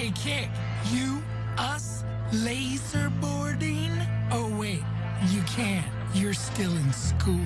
Hey, Kick, you, us, laser boarding? Oh, wait, you can't. You're still in school.